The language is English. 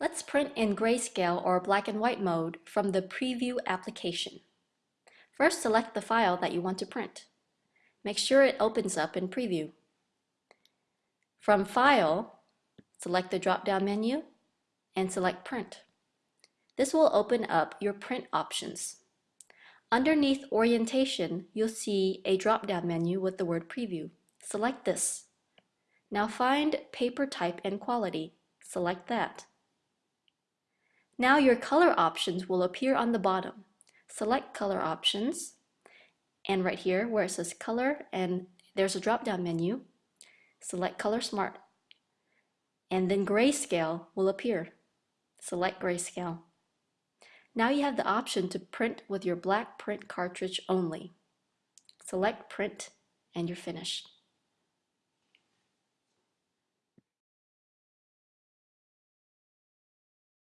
Let's print in grayscale or black and white mode from the Preview application. First, select the file that you want to print. Make sure it opens up in Preview. From File, select the drop-down menu and select Print. This will open up your print options. Underneath Orientation, you'll see a drop-down menu with the word Preview. Select this. Now find Paper Type and Quality. Select that. Now your color options will appear on the bottom. Select color options and right here where it says color and there's a drop down menu, select color smart and then grayscale will appear. Select grayscale. Now you have the option to print with your black print cartridge only. Select print and you're finished.